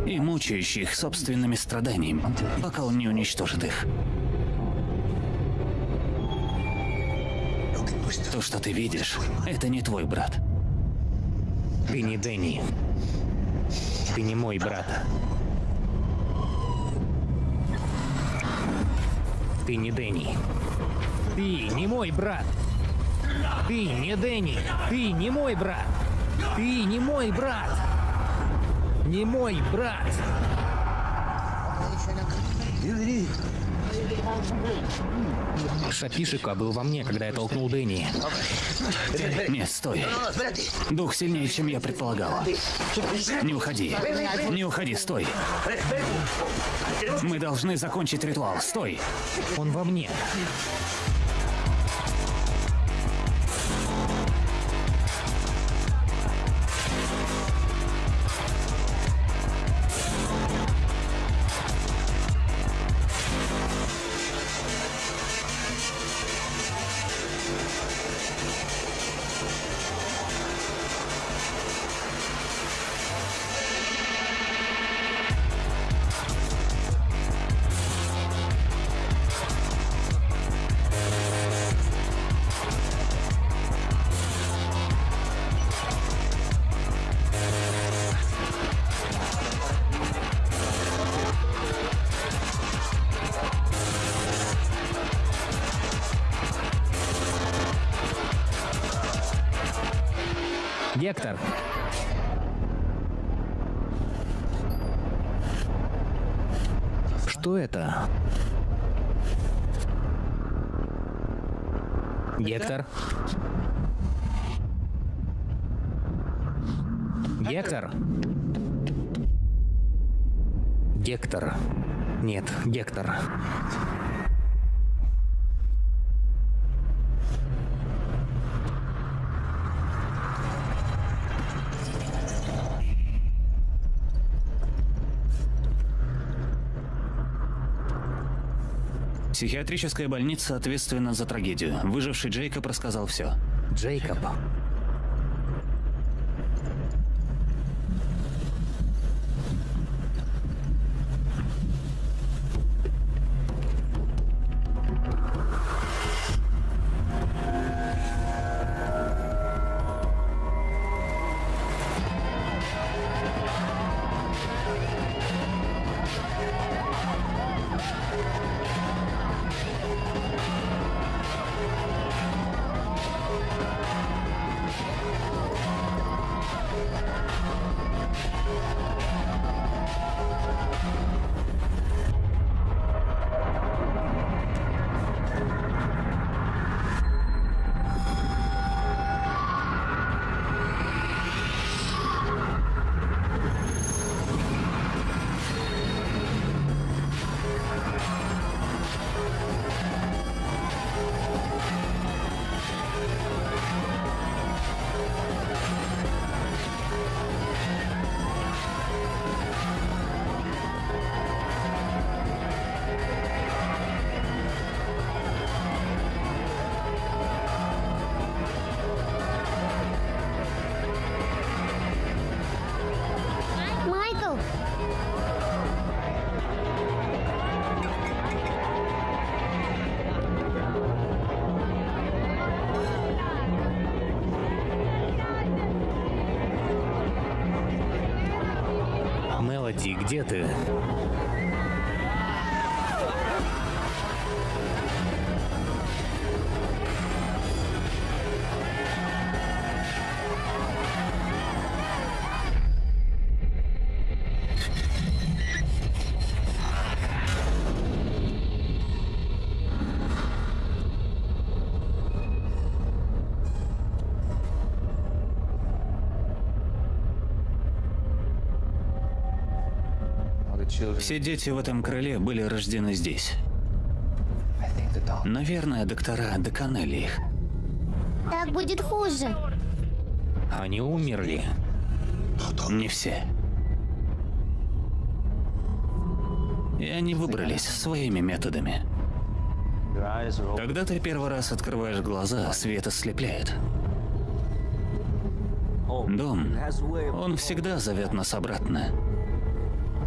и мучающий их собственными страданиями, пока он не уничтожит их. Что ты видишь, это не твой брат. Ты не Дэнни. Ты не мой брат. Ты не Дэнни. Ты не мой брат. Ты не Дэнни. Ты не мой брат. Ты не мой брат. Не мой брат. Шапишика был во мне, когда я толкнул Дэнни. Нет, стой. Дух сильнее, чем я предполагал. Не уходи. Не уходи, стой. Мы должны закончить ритуал. Стой. Он во мне. Гектор. Что это? Гектор. Гектор. Нет, Гектор. Психиатрическая больница ответственна за трагедию. Выживший Джейкоб рассказал все. Джейкоб. Где ты? Все дети в этом крыле были рождены здесь. Наверное, доктора доконали их. Так будет хуже. Они умерли. Не все. И они выбрались своими методами. Когда ты первый раз открываешь глаза, свет ослепляет. Дом, он всегда зовет нас обратно.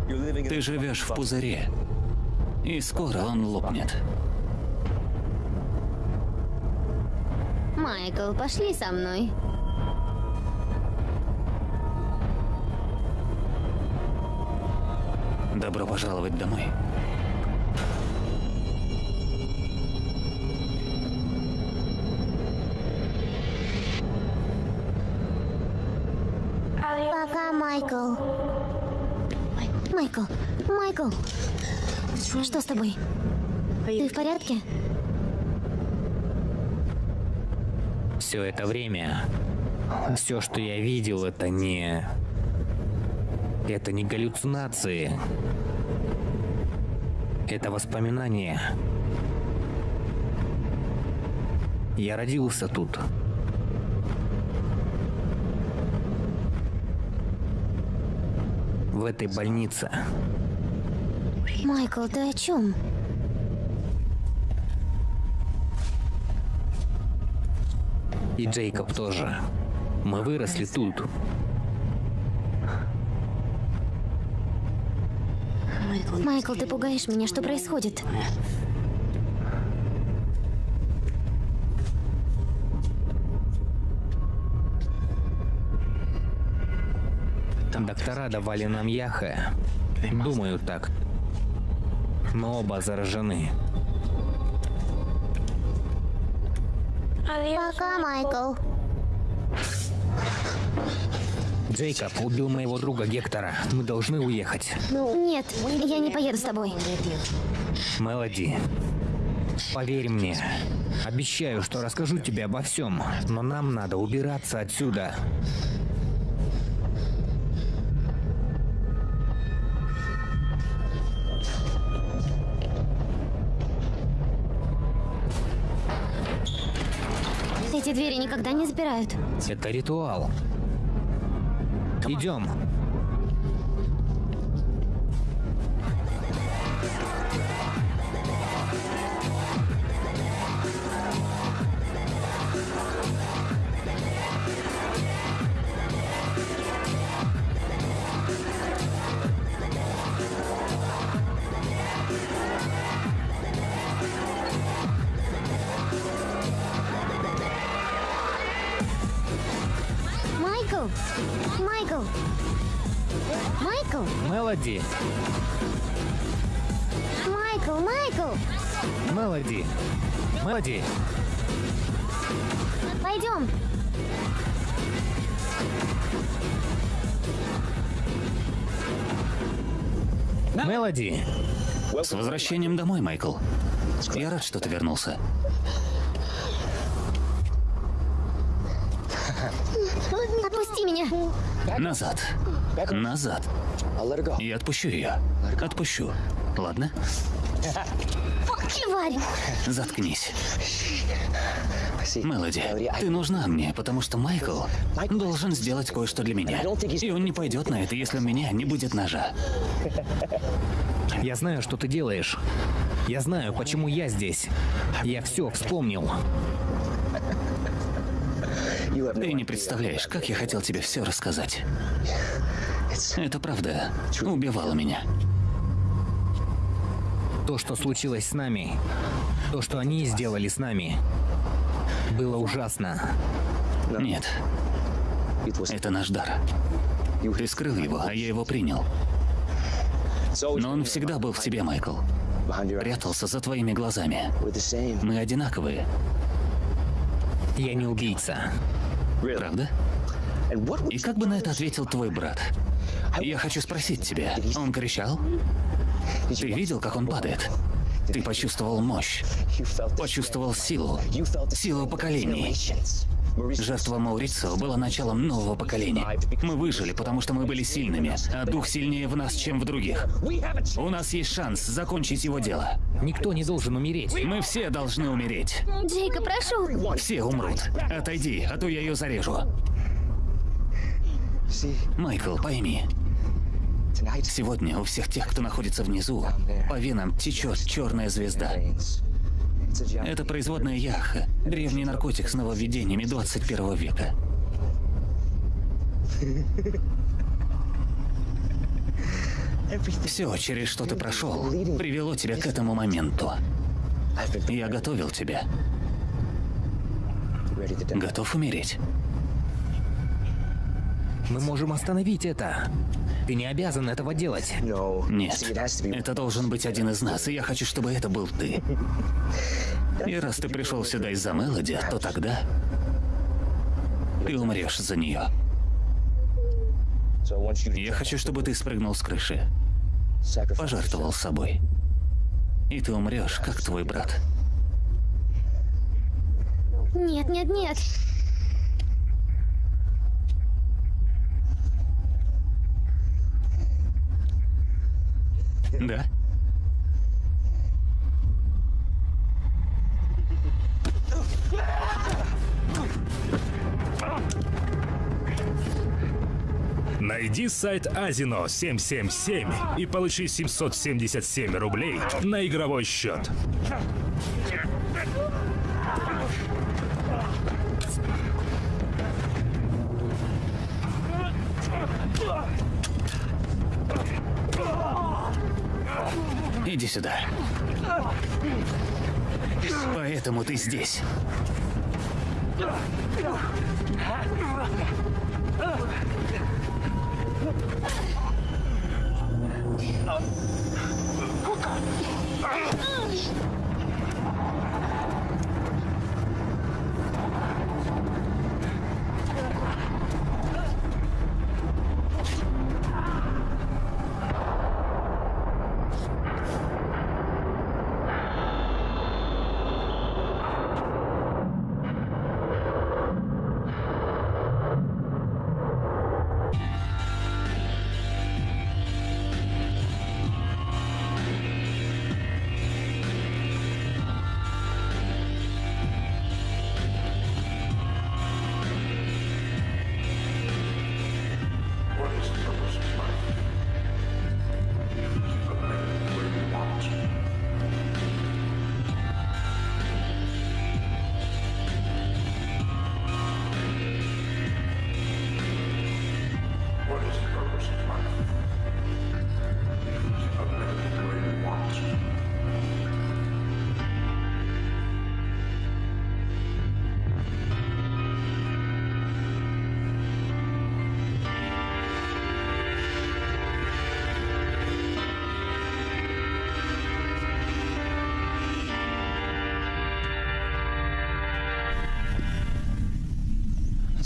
Ты живешь в пузыре, и скоро он лопнет. Майкл, пошли со мной. Добро пожаловать домой. Майкл. Что с тобой? Ты в порядке? Все это время, все, что я видел, это не... Это не галлюцинации. Это воспоминания. Я родился тут. В этой больнице. Майкл, ты о чем? И Джейкоб тоже. Мы выросли тут. Майкл, ты пугаешь меня. Что происходит? Доктора давали нам яха. Думаю так. Мы оба заражены. Пока, Майкл. Джейкоб убил моего друга Гектора. Мы должны уехать. Нет, я не поеду с тобой. Мелоди, поверь мне. Обещаю, что расскажу тебе обо всем, но нам надо убираться отсюда. Эти двери никогда не запирают. Это ритуал. Идем. Мелоди. Пойдем! Мелоди. С возвращением домой, Майкл. Я рад, что ты вернулся. Отпусти меня! Назад. Назад. Я отпущу ее. Отпущу. Ладно? Тварь! Заткнись. Мелоди, ты нужна мне, потому что Майкл должен сделать кое-что для меня. И он не пойдет на это, если у меня не будет ножа. Я знаю, что ты делаешь. Я знаю, почему я здесь. Я все вспомнил. Ты не представляешь, как я хотел тебе все рассказать. Это правда убивало меня. То, что случилось с нами, то, что они сделали с нами, было ужасно. Нет, это наш дар. Ты скрыл его, а я его принял. Но он всегда был в тебе, Майкл. Прятался за твоими глазами. Мы одинаковые, Я не убийца. правда? И как бы на это ответил твой брат? Я хочу спросить тебя. Он кричал? Ты видел, как он падает? Ты почувствовал мощь, почувствовал силу, силу поколений. Жертва Маурицио была началом нового поколения. Мы выжили, потому что мы были сильными, а дух сильнее в нас, чем в других. У нас есть шанс закончить его дело. Никто не должен умереть. Мы все должны умереть. Джейка, прошу. Все умрут. Отойди, а то я ее зарежу. Майкл, пойми, сегодня у всех тех, кто находится внизу, по венам течет черная звезда. Это производная яха, древний наркотик с нововведениями 21 века. Все, через что ты прошел, привело тебя к этому моменту. Я готовил тебя. Готов умереть? Мы можем остановить это. Ты не обязан этого делать. Нет, это должен быть один из нас, и я хочу, чтобы это был ты. И раз ты пришел сюда из-за Мелоди, то тогда ты умрешь за нее. Я хочу, чтобы ты спрыгнул с крыши, пожертвовал собой. И ты умрешь, как твой брат. Нет, нет, нет. Да? Найди сайт Азино 777 и получи 777 рублей на игровой счет. Иди сюда. Поэтому ты здесь.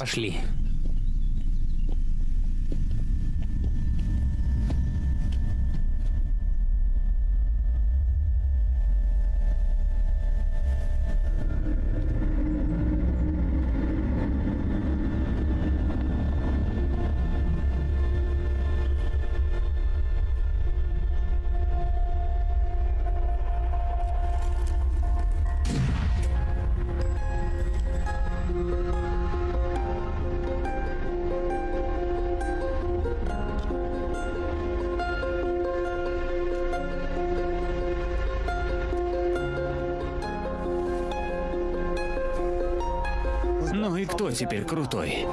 Пошли. Теперь крутой?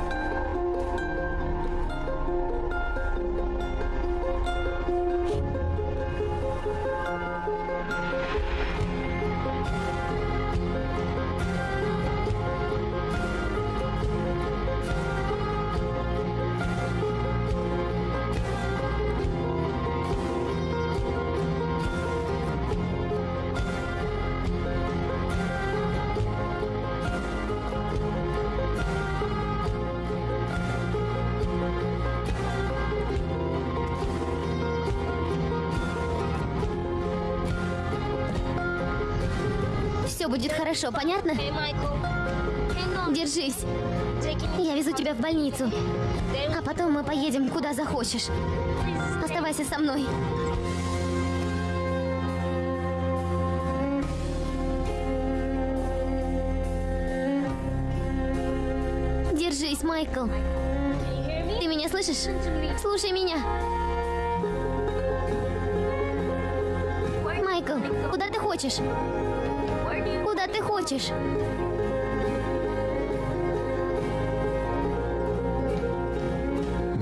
Будет хорошо, понятно? Держись. Я везу тебя в больницу. А потом мы поедем куда захочешь. Оставайся со мной. Держись, Майкл. Ты меня слышишь? Слушай меня. Майкл, куда ты хочешь? Куда ты хочешь?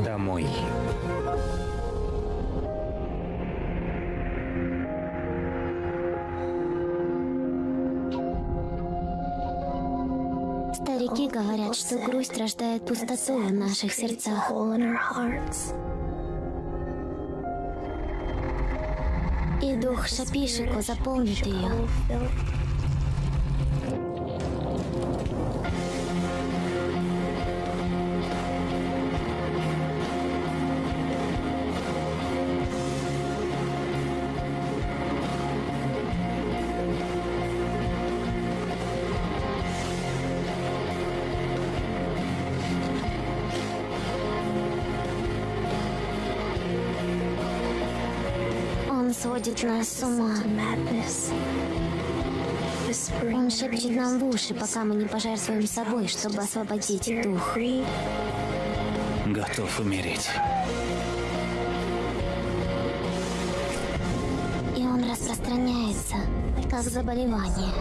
Домой. Старики говорят, что грусть рождает пустоту в наших сердцах. И дух Шапишико заполнит ее. Нас с ума. Он шепчет нам в уши, пока мы не пожертвуем собой, чтобы освободить дух. Готов умереть. И он распространяется, как заболевание.